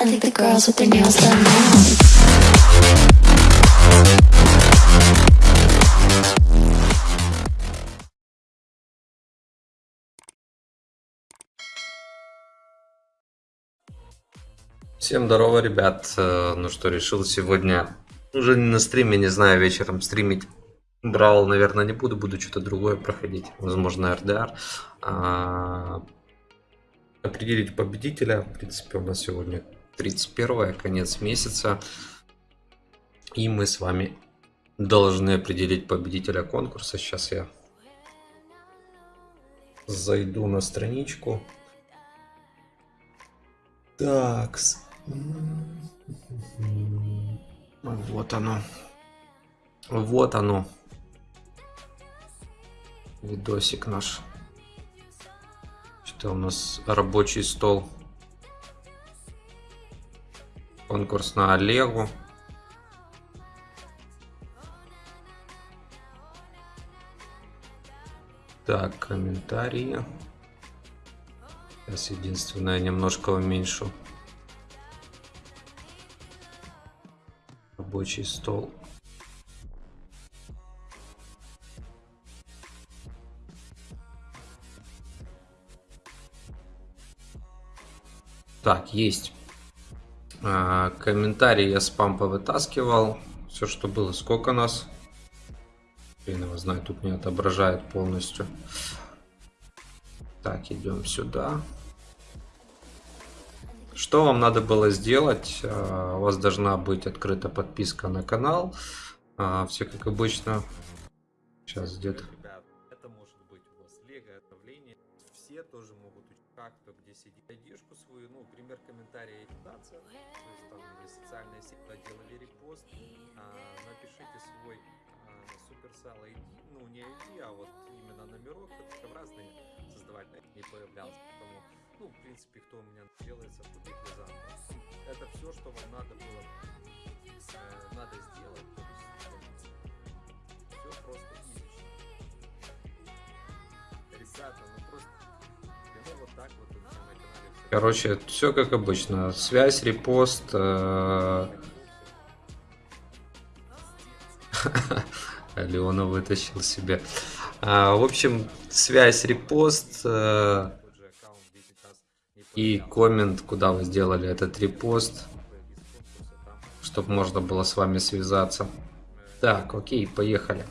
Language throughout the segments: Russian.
I think the girls with their nails done now. Всем здорово, ребят. Э, Ну что, решил сегодня, уже не на стриме, не знаю, вечером стримить. Брал, наверное, не буду, буду что-то другое проходить. Возможно, РДР. А, Определить победителя. В принципе, у нас сегодня 31 конец месяца. И мы с вами должны определить победителя конкурса. Сейчас я зайду на страничку. Так. Вот оно. Вот оно. Видосик наш. Что у нас рабочий стол. Конкурс на Олегу. Так, комментарии. Сейчас единственное немножко уменьшу. Рабочий стол. Так, есть. А, комментарии я спам повытаскивал. Все, что было. Сколько нас? Хрен его знает, тут не отображает полностью. Так, идем сюда. Что вам надо было сделать? А, У вас должна быть открыта подписка на канал. А, Все как обычно. Сейчас где-то. Все тоже могут учить как-то, где сидит айдишку свою, ну, пример комментария агитация. То есть там социальная сеть делали репост. А, напишите свой а, суперсал ID, ну не ID, а вот именно номерок, это разные создавать не появлялся. Поэтому, ну, в принципе, кто у меня делается, тупик заново. Это все, что вам надо было Короче, все как обычно. Связь, репост. э, Алена вытащил себе. А, в общем, связь, репост э, Тот же аккаунт 10 раз не и коммент, куда вы сделали этот репост, чтобы можно было с вами связаться. Так, окей, поехали.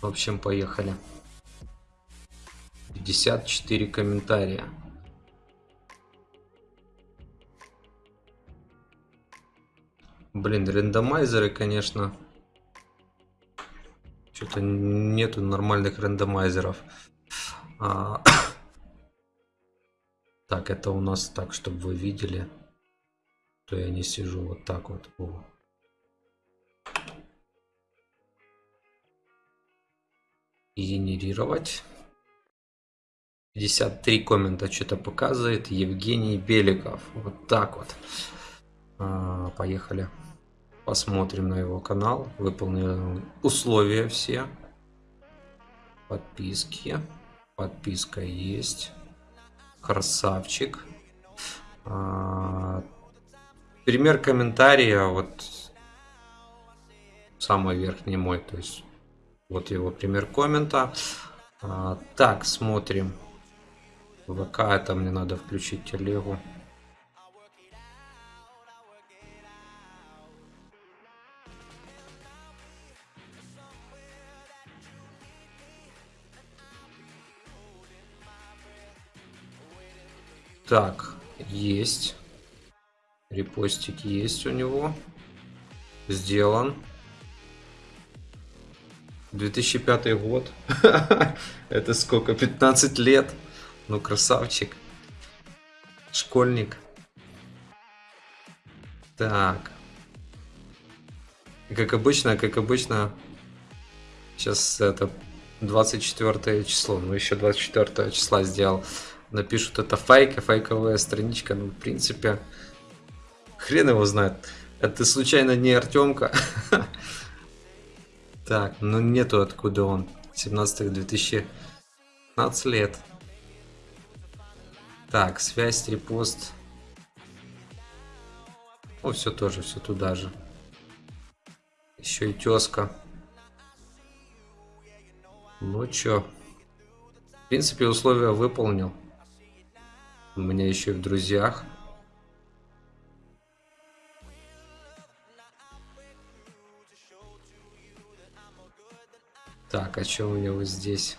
В общем, поехали. 54 комментария. Блин, рандомайзеры, конечно. Что-то нету нормальных рандомайзеров. А, Так, это у нас так, чтобы вы видели. То я не сижу вот так вот. О. Генерировать. 53 коммента что-то показывает. Евгений Беликов. Вот так вот. А, поехали. Посмотрим на его канал. Выполнил условия все. Подписки. Подписка есть. Красавчик. А, пример комментария. Вот самый верхний мой. То есть вот его пример коммента. А, так, смотрим. ВК это мне надо включить телегу. Так, есть. Репостик есть у него. Сделан. 2005 год. Это сколько? 15 лет. Ну, красавчик. Школьник. Так. Как обычно, как обычно. Сейчас это 24 число. Ну, еще 24 числа сделал. Напишут, это фейк, фейковая страничка. Ну, в принципе, хрен его знает. Это случайно не Артемка. Так, ну нету откуда он. 17 2015 лет. Так, связь, репост. О, все тоже, все туда же. Еще и тезка. Ну чё. В принципе, условия выполнил. У меня еще и в друзьях. А что у него здесь?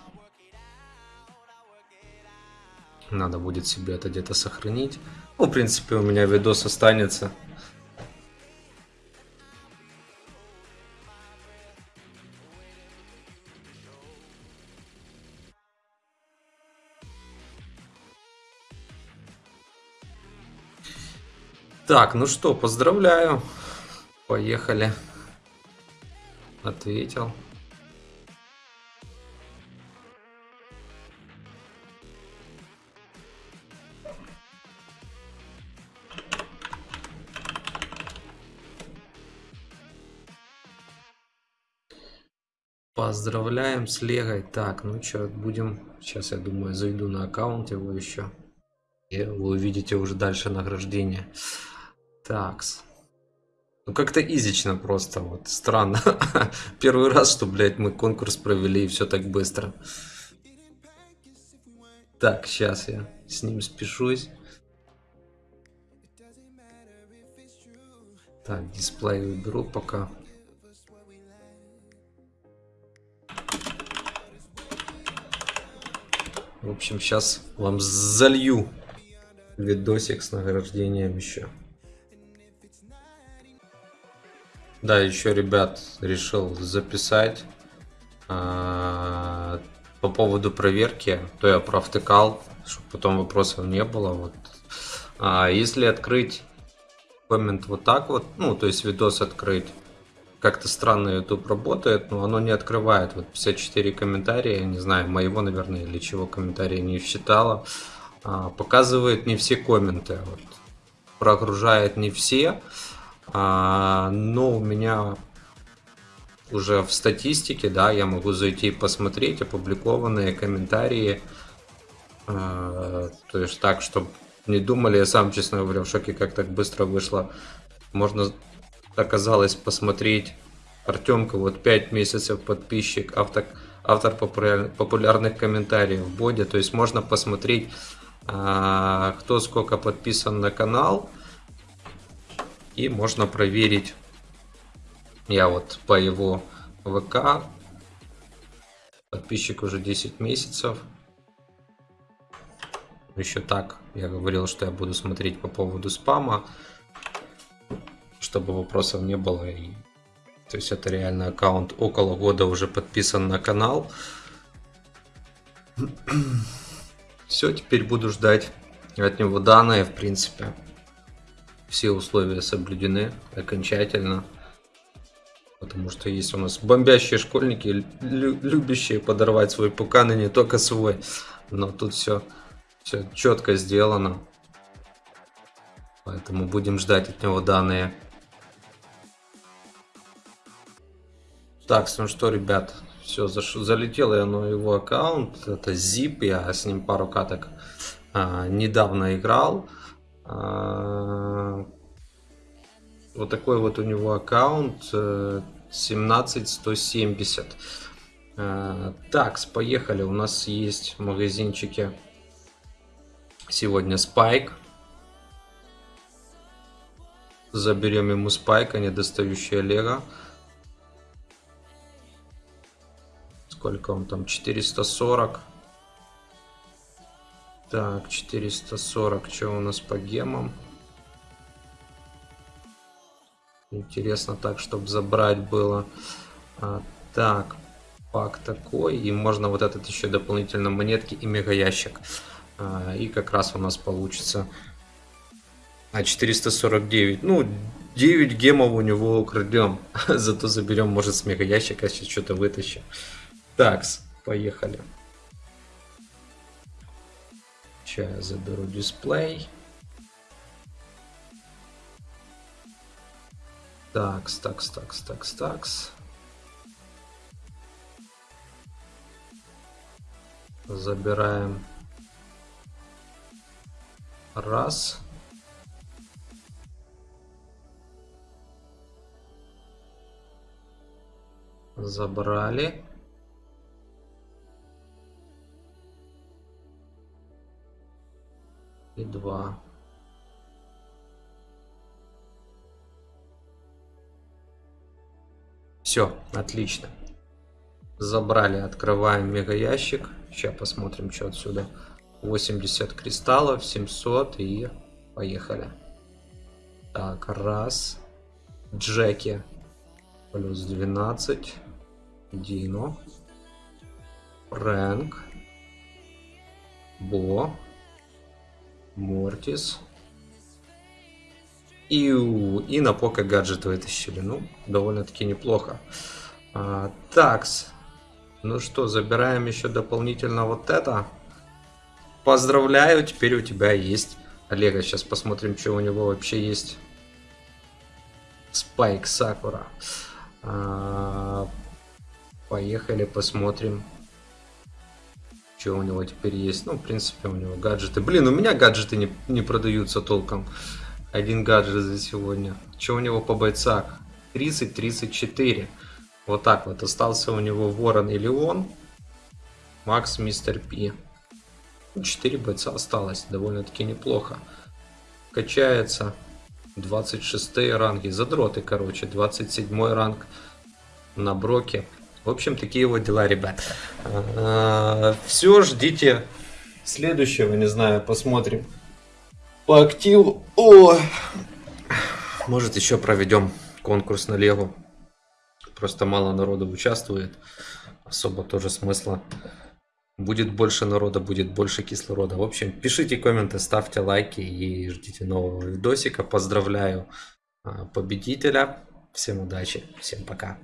Надо будет себе это где-то сохранить. Ну, в принципе, у меня видос останется. Так, ну что, поздравляю. Поехали. Ответил. Поздравляем с Легой. Так, ну что, будем... Сейчас, я думаю, зайду на аккаунт его еще. И вы увидите уже дальше награждение. Такс. Ну как-то изично просто, вот странно. Первый раз, что, блядь, мы конкурс провели и все так быстро. Так, сейчас я с ним спешусь. Так, дисплей выберу пока. В общем, сейчас вам залью видосик с награждением еще. Да, еще, ребят, решил записать а, по поводу проверки, то я провтыкал, чтобы потом вопросов не было. Вот. А, если открыть коммент вот так вот, ну, то есть видос открыть, как-то странно YouTube работает, но оно не открывает. Вот 54 комментария, не знаю, моего, наверное, или чего комментария не считала. А, показывает не все комменты. Вот. Прогружает не все. А, но у меня уже в статистике, да, я могу зайти и посмотреть опубликованные комментарии. А, то есть так, чтобы не думали, я сам, честно говоря, в шоке, как так быстро вышло. Можно, оказалось, посмотреть Артемка, вот 5 месяцев подписчик, автор, автор популярных комментариев в боде. То есть можно посмотреть, а, кто сколько подписан на канал, и можно проверить, я вот по его ВК, подписчик уже 10 месяцев. Еще так, я говорил, что я буду смотреть по поводу спама, чтобы вопросов не было. И, то есть это реально аккаунт около года уже подписан на канал. Все, теперь буду ждать от него данные, в принципе все условия соблюдены окончательно. Потому что есть у нас бомбящие школьники, лю любящие подорвать свой пукан и не только свой. Но тут все, все четко сделано. Поэтому будем ждать от него данные. Так, ну что, ребят, все, залетело я на его аккаунт. Это Zip, я с ним пару каток а, недавно играл. А, вот такой вот у него аккаунт 17170. Э, а, так, поехали. У нас есть в магазинчике сегодня спайк. Заберем ему спайка, недостающий Олега. Сколько он там? 440. Так, 440. Что у нас по гемам? Интересно так, чтобы забрать было. А, так, пак такой. И можно вот этот еще дополнительно монетки и мега ящик. А, и как раз у нас получится а 449. Ну, 9 гемов у него украдем. Зато заберем, может, с мега ящика сейчас что-то вытащим. Такс, поехали. Сейчас я заберу дисплей. Такс, такс, такс, такс, такс. Забираем раз. Забрали. И два. Все, отлично. Забрали, открываем мега ящик. Сейчас посмотрим, что отсюда. 80 кристаллов, 700 и поехали. Так, раз. Джеки. Плюс 12. Дино. Фрэнк. Бо. Мортис. И, и на пока гаджет вытащили. Ну, довольно-таки неплохо. А, такс. Ну что, забираем еще дополнительно вот это. Поздравляю, теперь у тебя есть Олега. Сейчас посмотрим, что у него вообще есть. Спайк Сакура. А, Поехали, посмотрим. Что у него теперь есть. Ну, в принципе, у него гаджеты. Блин, у меня гаджеты не, не продаются толком. Один гаджет за сегодня. Что у него по бойцах? 30-34. Вот так вот. Остался у него Ворон и Леон. Макс, Мистер Пи. 4 бойца осталось. Довольно-таки неплохо. Качается. 26 ранги. Задроты, короче. 27 ранг на броке. В общем, такие вот дела, ребят. Все, ждите следующего, не знаю, посмотрим. По активу. Ой. Может, еще проведем конкурс на Лего. Просто мало народу участвует. Особо тоже смысла. Будет больше народа, будет больше кислорода. В общем, пишите комменты, ставьте лайки и ждите нового видосика. Поздравляю а, победителя. Всем удачи, всем пока.